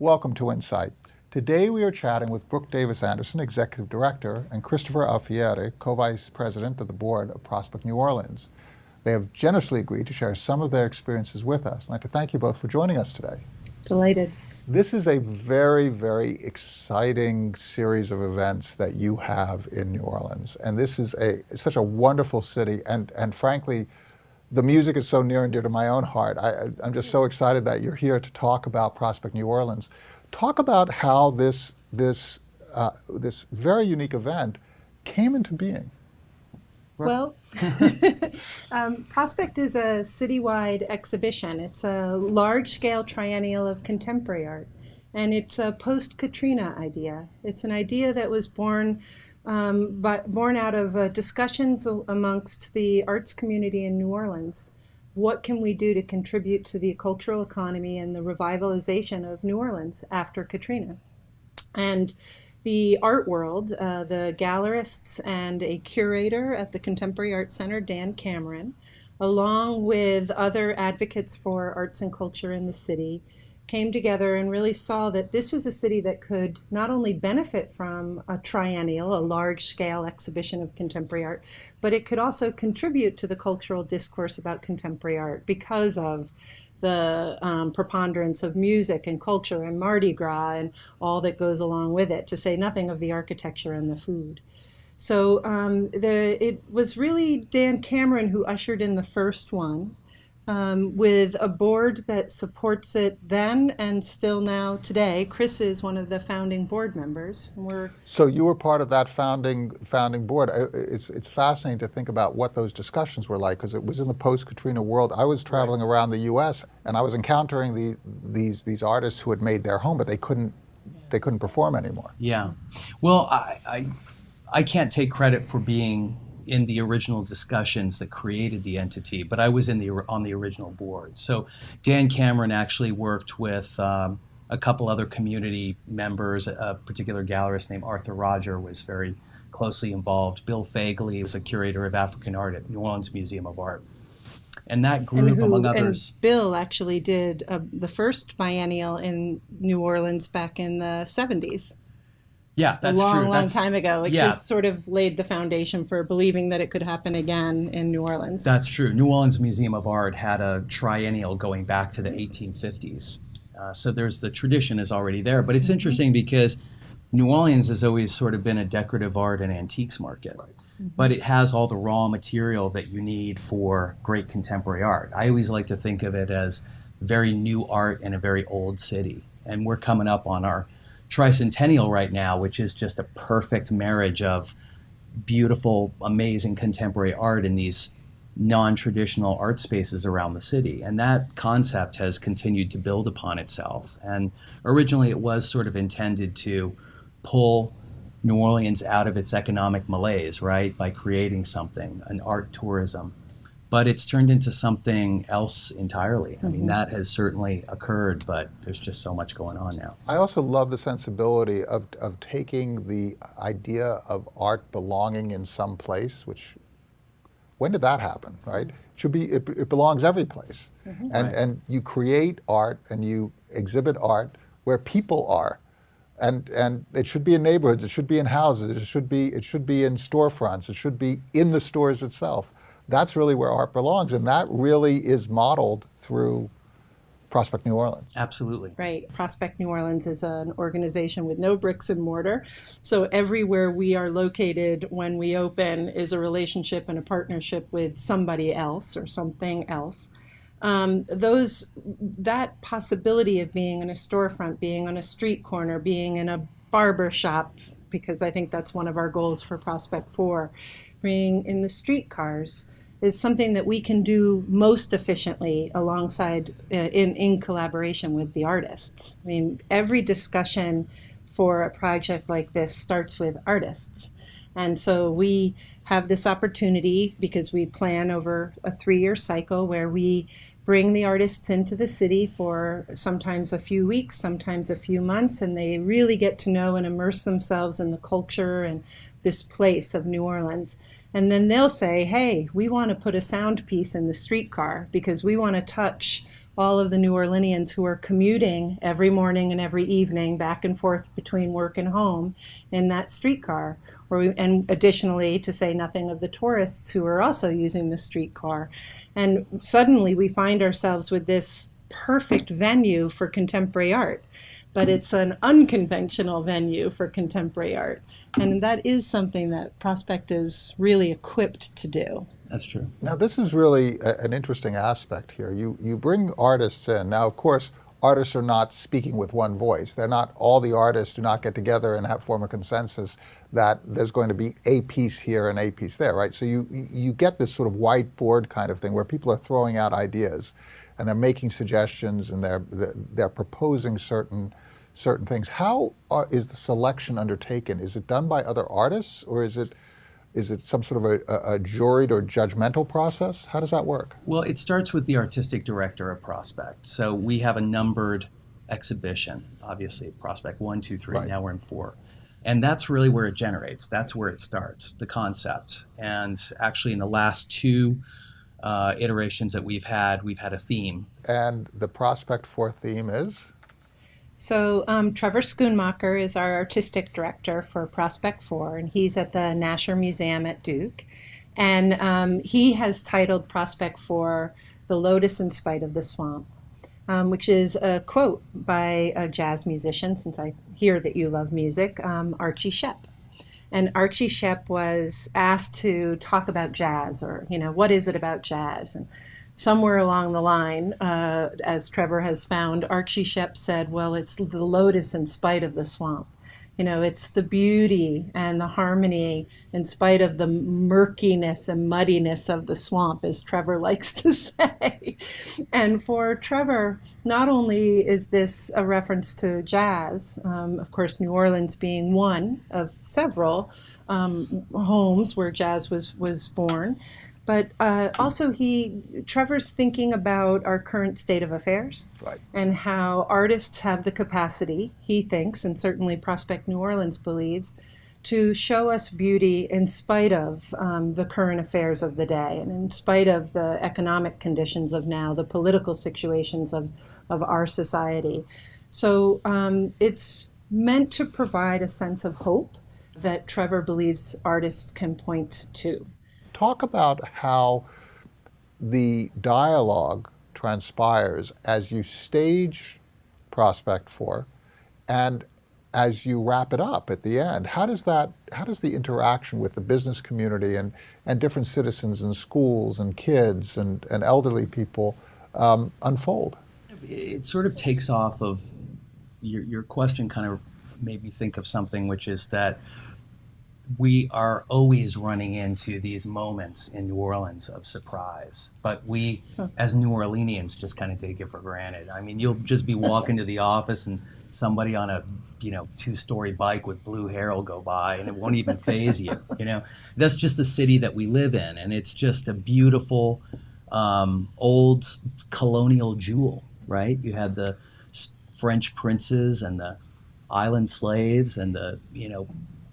Welcome to Insight. Today we are chatting with Brooke Davis Anderson, Executive Director, and Christopher Alfieri, Co-Vice President of the Board of Prospect New Orleans. They have generously agreed to share some of their experiences with us. I'd like to thank you both for joining us today. Delighted. This is a very, very exciting series of events that you have in New Orleans. And this is a such a wonderful city. And, and frankly, the music is so near and dear to my own heart. I, am just so excited that you're here to talk about Prospect New Orleans. Talk about how this, this, uh, this very unique event came into being. Well, um, Prospect is a citywide exhibition. It's a large-scale triennial of contemporary art, and it's a post-Katrina idea. It's an idea that was born um, but born out of uh, discussions amongst the arts community in New Orleans what can we do to contribute to the cultural economy and the revitalization of New Orleans after Katrina? And the art world, uh, the gallerists and a curator at the Contemporary Art Center, Dan Cameron, along with other advocates for arts and culture in the city, came together and really saw that this was a city that could not only benefit from a triennial, a large scale exhibition of contemporary art, but it could also contribute to the cultural discourse about contemporary art because of the um, preponderance of music and culture and Mardi Gras and all that goes along with it, to say nothing of the architecture and the food. So um, the, it was really Dan Cameron who ushered in the first one um, with a board that supports it then and still now today. Chris is one of the founding board members. we're so you were part of that founding founding board. It's it's fascinating to think about what those discussions were like because it was in the post Katrina world. I was traveling right. around the U.S. and I was encountering the these these artists who had made their home, but they couldn't they couldn't perform anymore. Yeah, well, I, I I can't take credit for being in the original discussions that created the entity, but I was in the on the original board. So Dan Cameron actually worked with um, a couple other community members. A particular gallerist named Arthur Roger was very closely involved. Bill Fagaly was a curator of African art at New Orleans Museum of Art. And that group, and who, among others. And Bill actually did uh, the first biennial in New Orleans back in the 70s. Yeah, that's a long, true. long that's, time ago, which yeah. just sort of laid the foundation for believing that it could happen again in New Orleans. That's true. New Orleans Museum of Art had a triennial going back to the 1850s. Uh, so there's the tradition is already there. But it's mm-hmm. interesting because New Orleans has always sort of been a decorative art and antiques market. Right. Mm-hmm. But it has all the raw material that you need for great contemporary art. I always like to think of it as very new art in a very old city. And we're coming up on our tricentennial right now, which is just a perfect marriage of beautiful, amazing contemporary art in these non-traditional art spaces around the city. And that concept has continued to build upon itself. And originally it was sort of intended to pull New Orleans out of its economic malaise, right, by creating something, an art tourism but it's turned into something else entirely. I mean, mm-hmm. that has certainly occurred, but there's just so much going on now. I also love the sensibility of, of taking the idea of art belonging in some place, which, when did that happen, right? It should be, it, it belongs every place. Mm -hmm. And, right. and you create art and you exhibit art where people are. And, and it should be in neighborhoods, it should be in houses, it should be, it should be in storefronts, it should be in the stores itself that's really where art belongs. And that really is modeled through Prospect New Orleans. Absolutely. Right. Prospect New Orleans is an organization with no bricks and mortar. So everywhere we are located when we open is a relationship and a partnership with somebody else or something else. Um, those that possibility of being in a storefront, being on a street corner, being in a barber shop, because I think that's one of our goals for Prospect 4, being in the streetcars, is something that we can do most efficiently alongside uh, in, in collaboration with the artists. I mean, every discussion for a project like this starts with artists. And so we have this opportunity because we plan over a three-year cycle where we bring the artists into the city for sometimes a few weeks, sometimes a few months, and they really get to know and immerse themselves in the culture and this place of New Orleans. And then they'll say, hey, we want to put a sound piece in the streetcar because we want to touch all of the New Orleanians who are commuting every morning and every evening back and forth between work and home in that streetcar. And additionally, to say nothing of the tourists who are also using the streetcar. And suddenly we find ourselves with this perfect venue for contemporary art, but it's an unconventional venue for contemporary art. And that is something that Prospect is really equipped to do. That's true. Now, this is really a, an interesting aspect here. You, you bring artists in. Now, of course, artists are not speaking with one voice. They're not, all the artists do not get together and have form a consensus that there's going to be a piece here and a piece there, right? So you, you get this sort of whiteboard kind of thing where people are throwing out ideas and they're making suggestions and they're, they're proposing certain certain things. How are, is the selection undertaken? Is it done by other artists or is it is it some sort of a, a, juried or judgmental process? How does that work? Well, it starts with the artistic director of Prospect. So we have a numbered exhibition, obviously, Prospect one, two, three. Right. Now we're in four. And that's really where it generates. That's where it starts, the concept. And actually, in the last two uh, iterations that we've had, we've had a theme. And the Prospect 4 theme is? So um, Trevor Schoonmaker is our artistic director for Prospect 4, and he's at the Nasher Museum at Duke. And um, he has titled Prospect 4 The Lotus in Spite of the Swamp, um, which is a quote by a jazz musician, since I hear that you love music, um, Archie Shepp. And Archie Shepp was asked to talk about jazz, or, you know, what is it about jazz? And somewhere along the line, uh, as Trevor has found, Archie Shepp said, well, it's the lotus in spite of the swamp. You know, it's the beauty and the harmony in spite of the murkiness and muddiness of the swamp, as Trevor likes to say. and for Trevor, not only is this a reference to jazz, um, of course, New Orleans being one of several um, homes where jazz was, was born, but uh, also he trevor's thinking about our current state of affairs right. and how artists have the capacity he thinks and certainly prospect new orleans believes to show us beauty in spite of um, the current affairs of the day and in spite of the economic conditions of now the political situations of, of our society so um, it's meant to provide a sense of hope that trevor believes artists can point to talk about how the dialogue transpires as you stage Prospect 4 and as you wrap it up at the end. How does that, how does the interaction with the business community and, and different citizens and schools and kids and, and elderly people um, unfold? It sort of takes off of your, your question kind of made me think of something which is that we are always running into these moments in New Orleans of surprise, but we, as New Orleanians, just kind of take it for granted. I mean, you'll just be walking to the office and somebody on a you know two-story bike with blue hair will go by, and it won't even faze you. You know, that's just the city that we live in, and it's just a beautiful um, old colonial jewel, right? You had the French princes and the island slaves and the you know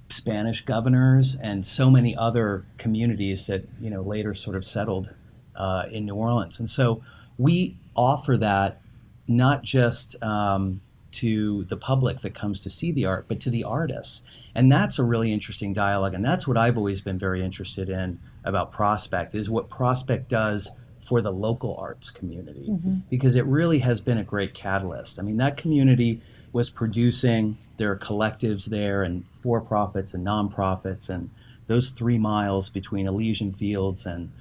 Spanish governors and so many other communities that you know later sort of settled uh, in New Orleans. And so we offer that not just um, to the public that comes to see the art, but to the artists. And that's a really interesting dialogue. And that's what I've always been very interested in about Prospect is what Prospect does for the local arts community mm-hmm. because it really has been a great catalyst. I mean, that community was producing. There are collectives there and for profits and nonprofits, and those three miles between Elysian Fields and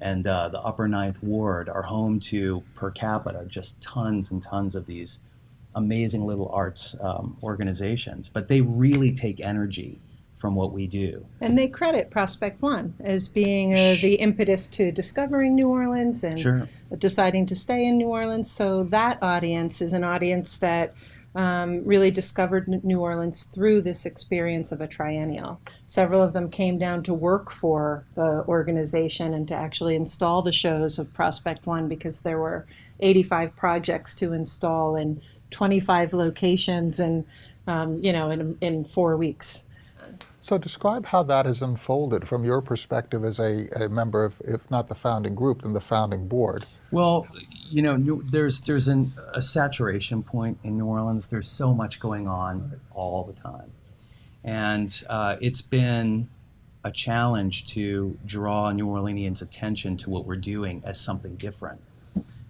and uh, the Upper Ninth Ward are home to per capita just tons and tons of these amazing little arts um, organizations. But they really take energy from what we do. And they credit Prospect One as being uh, the impetus to discovering New Orleans and sure. deciding to stay in New Orleans. So that audience is an audience that um, really discovered New Orleans through this experience of a triennial. Several of them came down to work for the organization and to actually install the shows of Prospect One because there were 85 projects to install in 25 locations and um, you know in, in four weeks. So describe how that has unfolded from your perspective as a, a member of, if not the founding group, then the founding board. Well, you know, New- there's there's an, a saturation point in New Orleans. There's so much going on all the time, and uh, it's been a challenge to draw New Orleanians' attention to what we're doing as something different.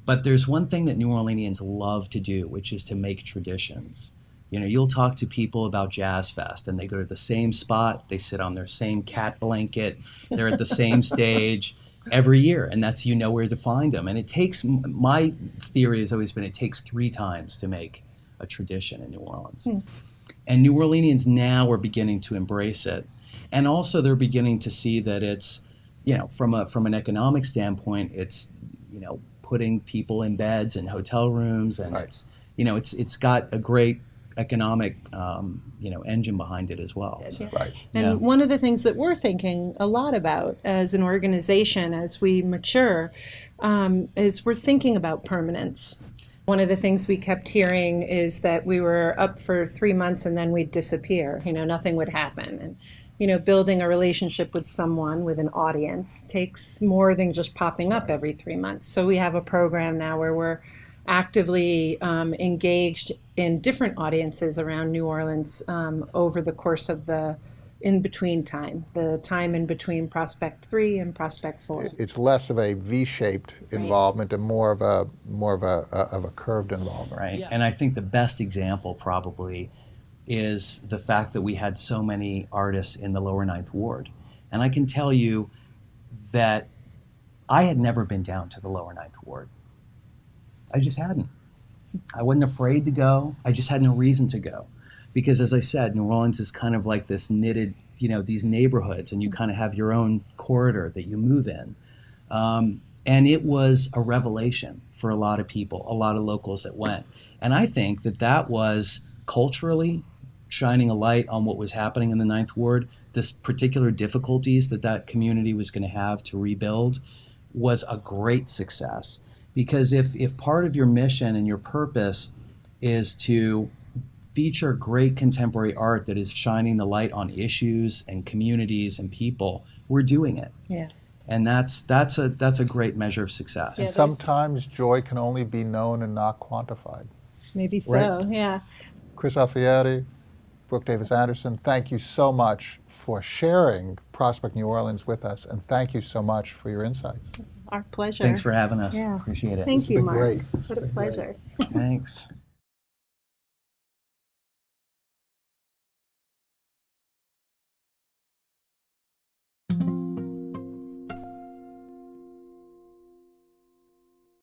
But there's one thing that New Orleanians love to do, which is to make traditions. You know, you'll talk to people about Jazz Fest, and they go to the same spot, they sit on their same cat blanket, they're at the same stage every year, and that's you know where to find them. And it takes my theory has always been it takes three times to make a tradition in New Orleans, hmm. and New Orleanians now are beginning to embrace it, and also they're beginning to see that it's you know from a from an economic standpoint, it's you know putting people in beds and hotel rooms, and Right. it's you know it's it's got a great economic um, you know engine behind it as well. So- Right. And Yeah. one of the things that we're thinking a lot about as an organization as we mature um, is we're thinking about permanence. One of the things we kept hearing is that we were up for three months and then we'd disappear. You know, nothing would happen. And, you know, building a relationship with someone, with an audience, takes more than just popping up every three months. So we have a program now where we're actively um, engaged in different audiences around New Orleans um, over the course of the in between time, the time in between Prospect 3 and Prospect 4. It's less of a V-shaped involvement and more of a more of a, of a curved involvement. right? Yeah. And I think the best example probably is the fact that we had so many artists in the lower ninth ward. And I can tell you that I had never been down to the lower ninth ward. I just hadn't. I wasn't afraid to go. I just had no reason to go. Because as I said, New Orleans is kind of like this knitted, you know, these neighborhoods, and you kind of have your own corridor that you move in. Um, and it was a revelation for a lot of people, a lot of locals that went. And I think that that was culturally shining a light on what was happening in the Ninth Ward. This particular difficulties that that community was going to have to rebuild was a great success. Because if, if part of your mission and your purpose is to feature great contemporary art that is shining the light on issues and communities and people, we're doing it Yeah. and that's that's a that's a great measure of success. Yeah, Sometimes joy can only be known and not quantified. Maybe so, Right. yeah. Chris Alfieri, Brooke Davis Anderson, thank you so much for sharing Prospect New Orleans with us, and thank you so much for your insights. Our pleasure. Thanks for having us. Yeah. Appreciate it. Thank you, Mark. great. What a been great. pleasure. Thanks.